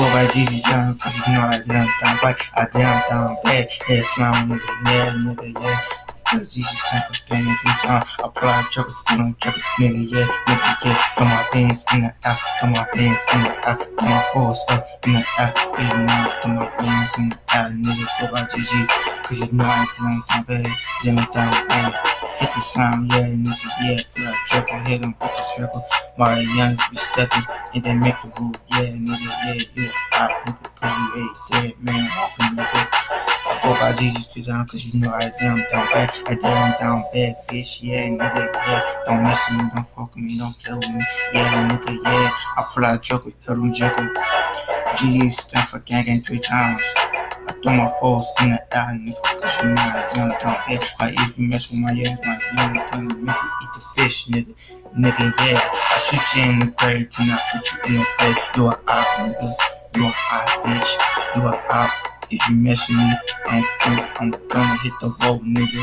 go by GG John, cause you know I damn down right, I damn down bad, yeah, slime nigga, yeah, nigga, yeah. Cause Jesus stand for gang every time I out chocolate, I don't chocolate, nigga, yeah, nigga, yeah. Throw my bands in the air, throw my bands in the air, throw my force up in the yeah, you know, throw my bands in the air, nigga, go by GG, cause you know I damn down bad, damn down bad. Hit the slime, yeah, nigga, yeah, yeah, triple, hit him with the triple. My young be stepping, and they make a move, yeah, nigga, yeah, yeah, pop, nigga, cause you ain't dead, man, walking, nigga. I go by Jesus two times, cause you know I damn down bad, I damn down bad, bitch, yeah, nigga, yeah, don't mess with me, don't fuck with me, don't play with me, yeah, nigga, yeah, I pull out joker, hit him joker. GG stand for gang three times. I throw my foes in the air, nigga, cause you know I damn down bad. Like if you mess with my ass, my young gonna make you eat the fish, nigga. Nigga, yeah, I shoot you in the grave, tonight put you in the grave. You a op, nigga. You a op, bitch. You a op. If you mess with me, I'm gonna, I'm gonna hit the road, nigga.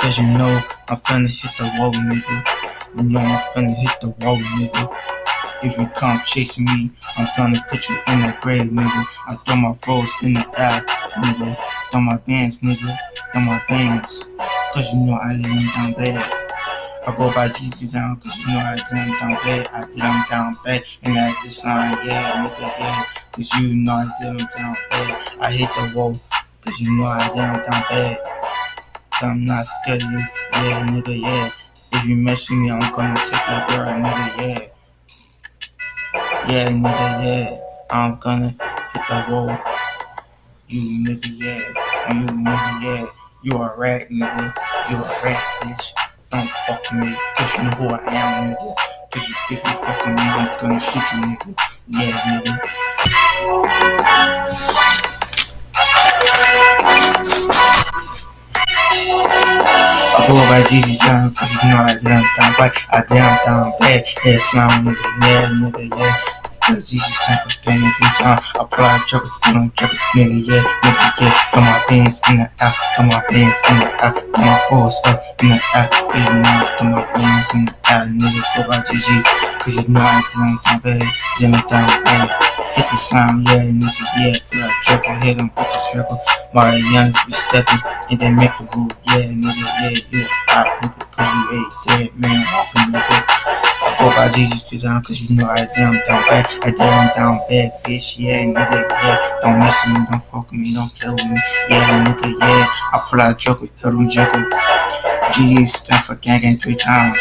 Cause you know I'm finna hit the road, nigga. You know I'm finna hit the road, nigga. If you come chasing me, I'm gonna put you in the grave, nigga. I throw my foes in the air, nigga. Throw my bands, nigga. Throw my bands. Cause you know I them down bad. I go by GG down, cause you know I did down bad. I did them down bad. And I just sign, yeah, nigga, yeah. Cause you know I did them down bad. I hit the wall, cause you know I did them down bad. So I'm not scared of you, yeah, nigga, yeah. If you mess with me, I'm gonna take your girl, nigga, yeah. Yeah, nigga, yeah. I'm gonna hit the wall. You nigga, yeah. You nigga, yeah. You a rat, nigga. You a rat, bitch. Don't fuck me, cause you know who I am, nigga. Cause you, if you fuck with me, I'm gonna shoot you, nigga. Yeah, nigga. I go by GG John, cause you know I damn down right, I damn down bad, yeah, slime nigga, yeah, nigga, yeah. Cause Jesus stand for gang every time I pull out chocolate, I don't chocolate, nigga, yeah, nigga, yeah. Throw my bands in the air, throw my bands in the air, throw my force up in the air, yeah, you know, throw my bands in the air, nigga, go by GG, cause you know I damn down bad, damn down bad. Hit the slime, yeah, nigga, yeah, yeah, triple, hit him with the triple. My young be stepping, and they make a move, yeah, nigga, yeah, yeah, pop, nigga, cause you ain't dead, man, walking, nigga. I go by Jesus two times, cause you know I damn down bad, I damn down bad, bitch, yeah, nigga, yeah, don't mess with me, don't fuck with me, don't play with me, yeah, nigga, yeah, I pull out joker, hit him joker. GG stand for gang gang three times.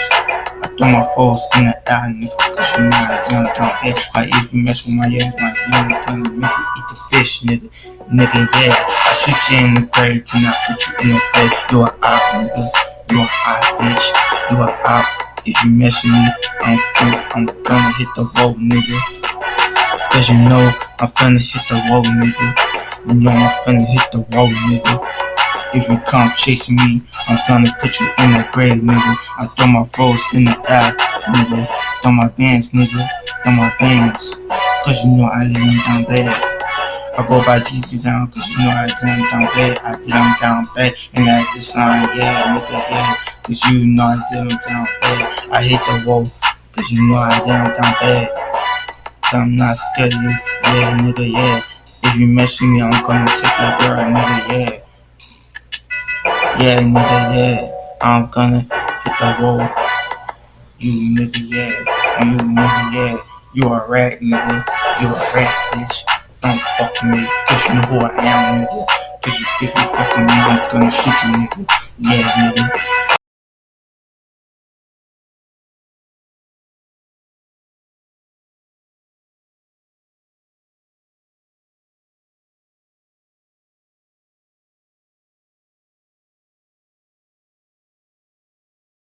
I throw my foes in the air, nigga, cause you know I damn down bad. Like if you mess with my ass, my young gonna make you eat the fish, nigga. Nigga, yeah, I shoot you in the grave, tonight put you in the grave. You a op, nigga. You a op, bitch. You a op. If you mess with me, I'm gonna, I'm gonna hit the road, nigga. Cause you know I'm finna hit the road, nigga. You know I'm finna hit the road, nigga. If you come chasing me, I'm gonna put you in the grave, nigga. I throw my foes in the air, nigga. Throw my bands, nigga. Throw my bands. Cause you know I lay them down bad. I go by GG down, cause you know I did them down bad. I did them down bad. And I just sign, yeah, nigga, yeah. Cause you know I them down bad. I hit the wall, cause you know I them down bad. I'm not scared of you, yeah, nigga, yeah. If you mess with me, I'm gonna take your girl, nigga, yeah. Yeah, nigga, yeah. I'm gonna hit the wall. You nigga, yeah. You nigga, yeah. You a rat, nigga. You a rat, bitch. Don't fuck me, cause you know who I am, nigga. Cause you, if you fuck with me, I'm gonna shoot you, nigga. Yeah, nigga.